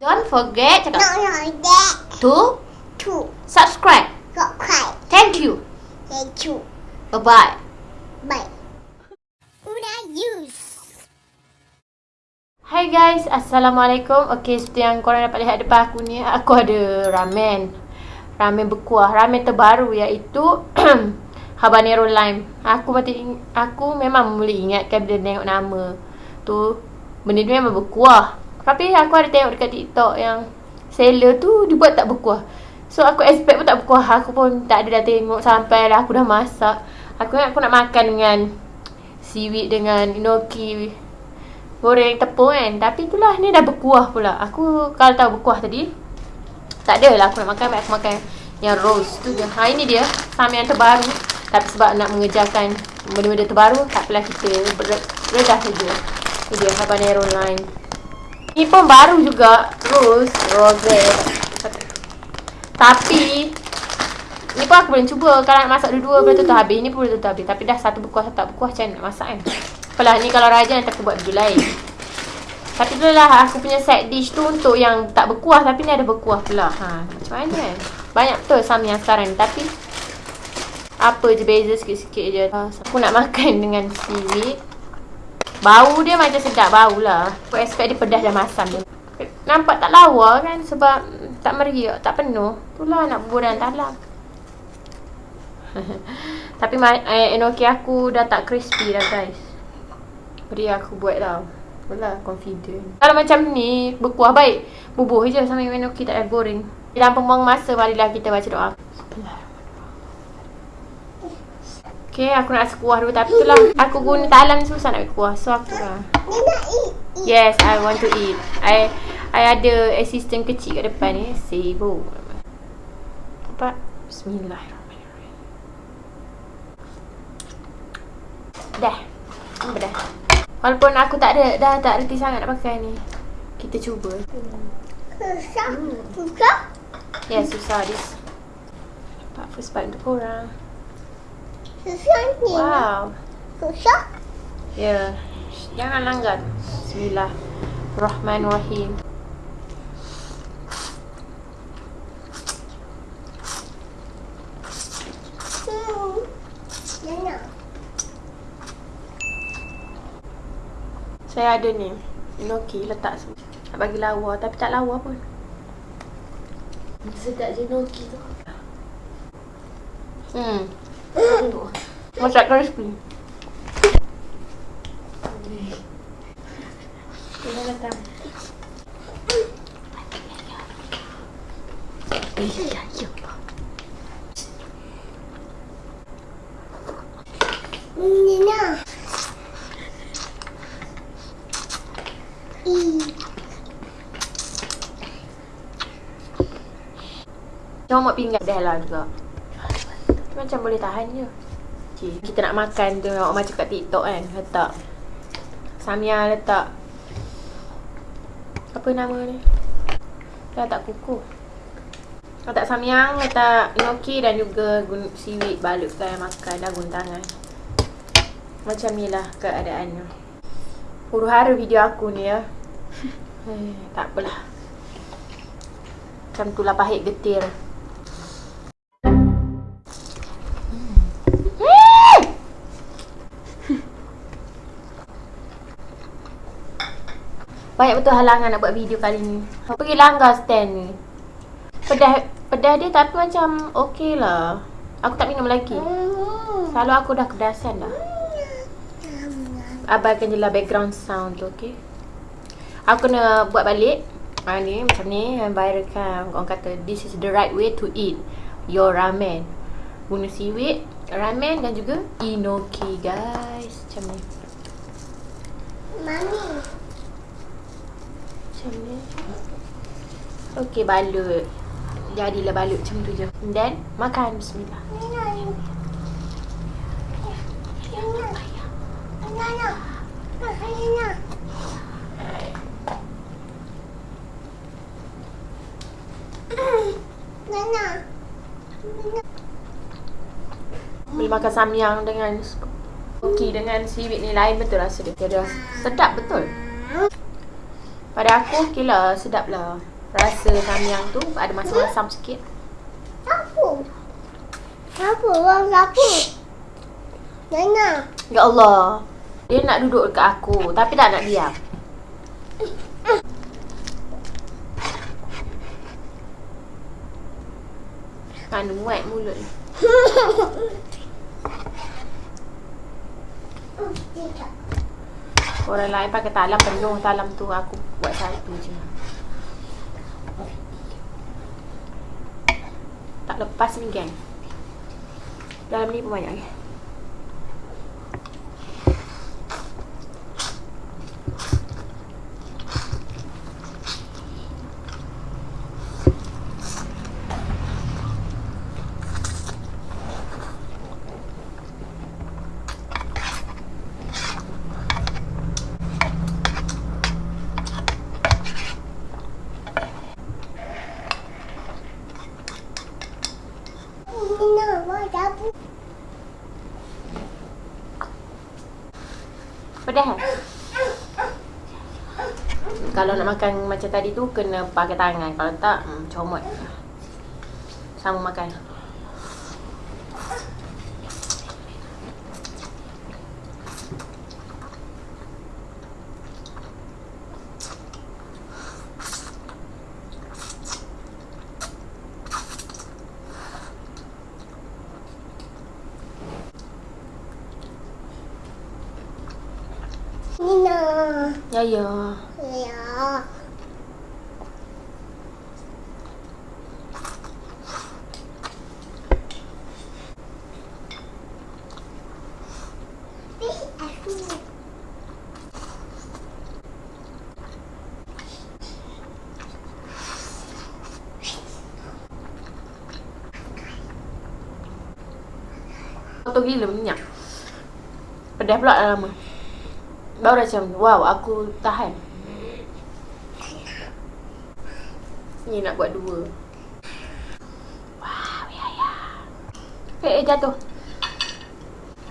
Don't forget cakap no, that. to Two. subscribe. Got cry. Thank you. Thank you. Bye-bye. Bye. Una use. Hai guys, Assalamualaikum. Okey, seperti yang korang dapat lihat depan aku ni, aku ada ramen. Ramen berkuah. Ramen terbaru iaitu habanero lime. Aku mati aku memang boleh ingatkan bila tengok nama tu benda tu memang berkuah. Tapi aku ada tengok dekat TikTok yang seller tu dia buat tak berkuah. So aku expect pun tak berkuah. Aku pun tak ada dah tengok sampai dah aku dah masak. Aku ingat aku nak makan dengan seaweed dengan enoki goreng tepung kan. Tapi itulah ni dah berkuah pula. Aku kalau tahu berkuah tadi Tak ada lah aku nak makan. Baik aku makan yang rose tu je. Ha ini dia. Sama yang terbaru. Tapi sebab nak mengejarkan Benda-benda terbaru Tak apalah kita. Redah saja. Ini dia habanero lime Ni pun baru juga. Rose Rose Tapi Ni pun aku boleh cuba. Kalau nak masak dua-dua Boleh tutup habis. Ni pun boleh tutup habis. Tapi dah satu berkuah Satu tak berkuah Macam nak masak kan? Apalah ni kalau rajin Nanti aku buat video lain. Tapi tu lah Aku punya side dish tu Untuk yang tak berkuah Tapi ni ada berkuah pula. Ha, Macam mana kan? Banyak betul Sam yang sekarang ni. Tapi Apa je beza sikit-sikit je. Aku nak makan dengan seaweed Bau dia macam sedap bau lah. Aku expect dia pedas dan masam dia. Nampak tak lawa kan Sebab tak meriak Tak penuh. Itulah nak bubur dalam talam. Tapi eh, enoki aku dah tak crispy dah guys. Jadi aku buat tau Itulah confident. Kalau macam ni berkuah baik. Bubuh je sama enoki tak ada goreng. Dalam pembuang masa marilah kita baca doa Okay, aku nak sekuah dulu Tapi itulah. Aku guna talam ni susah nak kuah So aku lah. Yes, I want to eat. I I ada assistant kecil kat depan ni Sibuk. Nampak? Bismillahirrahmanirrahim. Dah. Dah? Walaupun aku tak ada Dah tak reti sangat nak pakai ni. Kita cuba. Susah. Susah. Ya yeah, susah this Nampak first bite untuk korang Susah ni. Wow Susah. Ya yeah. Jangan langgar Bismillahirrahmanirrahim Hmm. Nana. Saya ada ni Enoki letak semua Nak bagi lawa Tapi tak lawa pun Sedap je Noki tu. Hmm Masak crispy Kita datang. Ya ya Nina. Ih. Comot pinggan dah lah juga Macam boleh tahan je okay. Kita nak makan tu Tengok macam kat TikTok kan Letak Samia letak Apa nama ni Dah tak kukuh Letak samyang, letak gnocchi dan juga gun- seaweed balut kan makan dah guna tangan. Macam ni lah keadaannya. Huru hara video aku ni ya. Eh, tak apalah. Macam tu lah pahit getir. Banyak betul halangan nak buat video kali ni. Pergi langgar stand ni. Pedas pedas dia tapi macam okey lah. Aku tak minum lagi. Selalu aku dah kedasan dah. Abaikan je lah background sound tu, okey? Aku kena buat balik. Ha, ni macam ni. Yang viral kan. Orang kata, this is the right way to eat your ramen. Guna seaweed, ramen dan juga enoki, guys. Macam ni. Mami. Macam ni. Okey, balut. Jadilah balut macam tu je. Then, makan. Bismillah. Boleh makan samyang dengan Okey dengan seaweed ni lain betul rasa dia. Dia sedap betul. Pada aku okey lah, sedap lah. rasa samyang tu ada masam-masam sikit. Sapu. Sapu, orang sapu. Nana. Ya Allah. Dia nak duduk dekat aku tapi tak nak diam. Mana muat mulut ni. Orang lain pakai talam penuh talam tu aku buat satu je. Tak lepas ni geng. Dalam ni pun banyak ni. Pedas kan? Kalau nak makan macam tadi tu kena pakai tangan. Kalau tak, hmm, comot. Sama makan. Nina. Ya ya. Ya. Ih, aku. Kotor gila minyak. Pedas pula dah lama. Baru macam, wow aku tahan. Ni nak buat dua. Wow, ya ya. Eh, eh jatuh.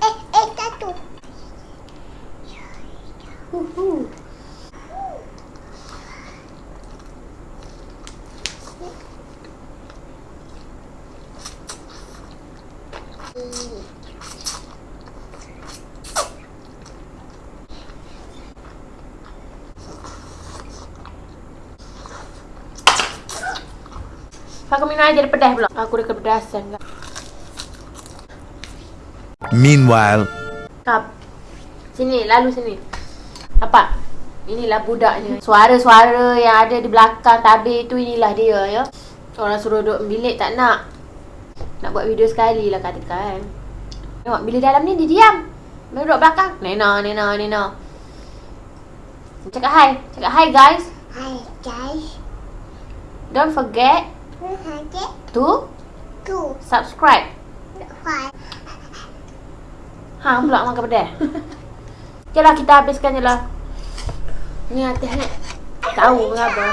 Eh, eh, satu. Uhu. Aku minum air jadi pedas pula. Aku dah kepedasan kan. Meanwhile, Kap. Sini, lalu sini. Nampak? Inilah budaknya. Suara-suara yang ada di belakang tabir tu inilah dia ya. Orang suruh duduk bilik tak nak. Nak buat video sekali lah katakan. Tengok, bila dalam ni dia diam. Bila duduk belakang. Nena, Nena, Nena. Cakap hi. Cakap hi guys. Hai, guys. Don't forget To tu. subscribe. Hai. Ha pula makan pedas. Jalah kita habiskan je lah. Ni atas ni. Tahu kenapa.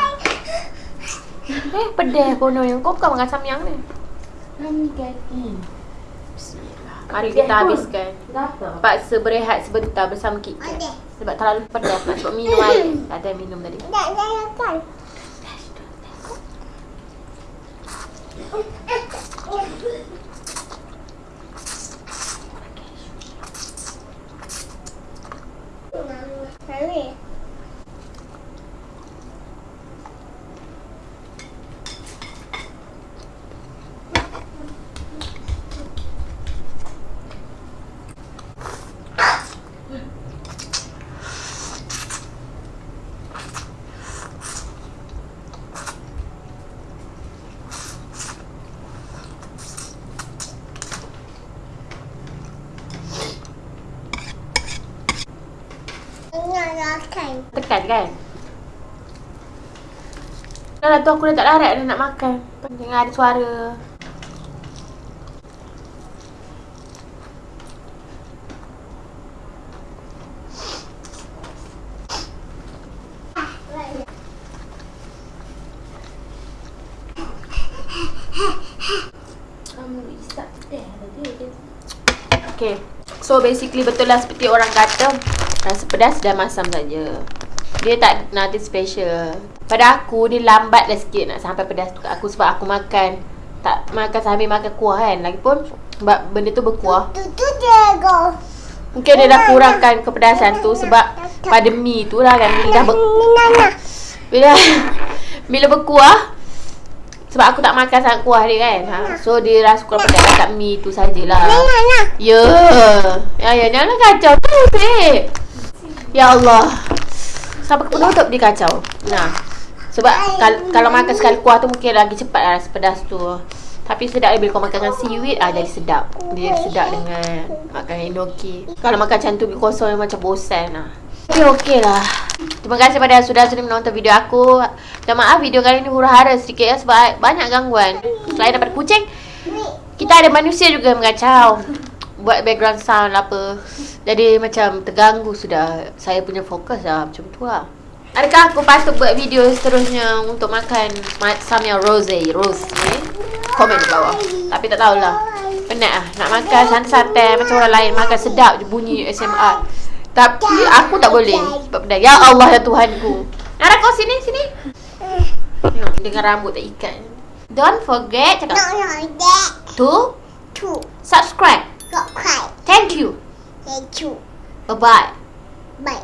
Eh pedas kono yang kau bukan makan samyang ni. Kami kaki. Bismillah. Mari kita habiskan. Paksa berehat sebentar bersama kita. Sebab terlalu pedas nak sebab minum air. Tak ada minum tadi. Tak, tak makan. 哎，我，我，我，我，makan. Tekan kan? Dah lah tu aku dah tak larat dah nak makan. Jangan ada suara. Tadi. Okay. So basically betul lah seperti orang kata rasa pedas dan masam saja. Dia tak nothing special. Pada aku ni lambat dah sikit nak sampai pedas tu kat aku sebab aku makan tak makan sambil makan kuah kan. Lagipun sebab benda tu berkuah. Tu tu dia. Mungkin dia dah kurangkan kepedasan tu sebab pada mi tu lah kan bila dah ber, bila bila berkuah sebab aku tak makan sangat kuah dia kan. Ha. So dia rasa kurang pedas kat mi tu sajalah. Ya. Ya ya jangan kacau tu sih. Ya Allah. Sampai ke penutup dia kacau. Nah. Sebab kal- kalau makan sekali kuah tu mungkin lagi cepat lah rasa pedas tu. Tapi sedap bila kau makan dengan seaweed ah jadi sedap. Dia sedap dengan makan enoki. Kalau makan macam tu kosong macam bosan lah. Tapi okey lah. Terima kasih pada sudah sudi menonton video aku. Dan maaf video kali ni hura-hara sedikit ya sebab banyak gangguan. Selain daripada kucing, kita ada manusia juga yang mengacau buat background sound apa. Jadi macam terganggu sudah. Saya punya fokus lah macam tu lah. Adakah aku patut buat video seterusnya untuk makan ma- samyang rose? Rose ni komen di bawah. Tapi tak tahulah. Penat lah nak makan santai-santai macam orang lain makan sedap je bunyi ASMR tapi aku tak boleh sebab ya Allah ya Tuhanku. Nara kau sini sini. Tengok dengan rambut tak ikat don't forget cakap. No, that. to Two. subscribe. Thank you. Thank you. Bye bye. Bye.